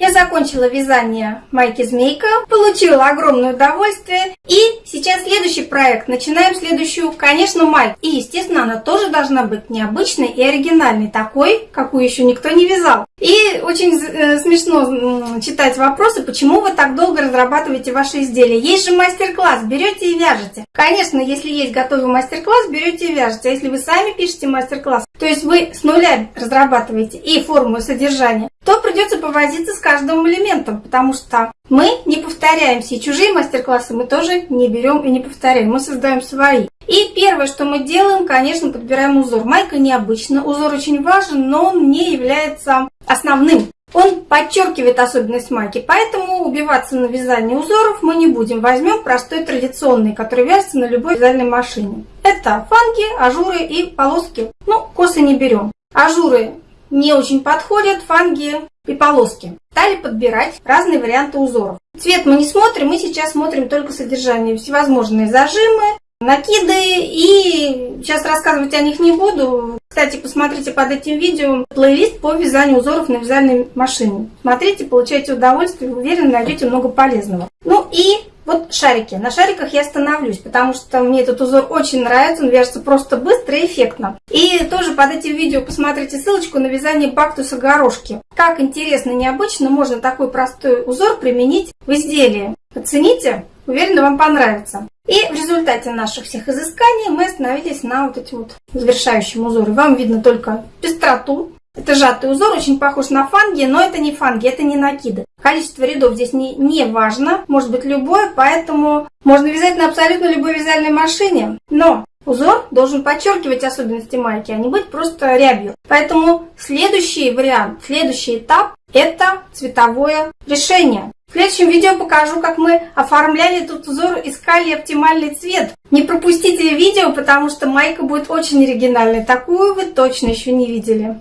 Я закончила вязание майки змейка, получила огромное удовольствие. И сейчас следующий проект. Начинаем следующую, конечно, майку. И, естественно, она тоже должна быть необычной и оригинальной, такой, какую еще никто не вязал. И очень э, смешно читать вопросы, почему вы так долго разрабатываете ваши изделия. Есть же мастер-класс, берете и вяжете. Конечно, если есть готовый мастер-класс, берете и вяжете. А если вы сами пишете мастер-класс, то есть вы с нуля разрабатываете и форму, и содержание, то придется повозиться с каждым элементом, потому что мы не повторяемся, и чужие мастер-классы мы тоже не берем и не повторяем, мы создаем свои. И первое, что мы делаем, конечно, подбираем узор. Майка необычно, узор очень важен, но он не является основным. Он подчеркивает особенность майки, поэтому убиваться на вязание узоров мы не будем. Возьмем простой традиционный, который вяжется на любой вязальной машине. Это фанги, ажуры и полоски. Ну, косы не берем. Ажуры не очень подходят, фанги и полоски. Стали подбирать разные варианты узоров. Цвет мы не смотрим, мы сейчас смотрим только содержание. Всевозможные зажимы, накиды и сейчас рассказывать о них не буду. Кстати, посмотрите под этим видео плейлист по вязанию узоров на вязальной машине. Смотрите, получайте удовольствие, уверен, найдете много полезного. Ну и вот шарики. На шариках я остановлюсь, потому что мне этот узор очень нравится, он вяжется просто быстро и эффектно. И тоже под этим видео посмотрите ссылочку на вязание бактуса горошки. Как интересно и необычно можно такой простой узор применить в изделии. Оцените, уверена, вам понравится. И в результате наших всех изысканий мы остановились на вот эти вот завершающем узоре. Вам видно только пестроту. Это сжатый узор, очень похож на фанги, но это не фанги, это не накиды. Количество рядов здесь не, не важно, может быть любое, поэтому можно вязать на абсолютно любой вязальной машине. Но узор должен подчеркивать особенности майки, а не быть просто рябью. Поэтому следующий вариант, следующий этап – это цветовое решение. В следующем видео покажу, как мы оформляли этот узор, искали оптимальный цвет. Не пропустите видео, потому что майка будет очень оригинальной. Такую вы точно еще не видели.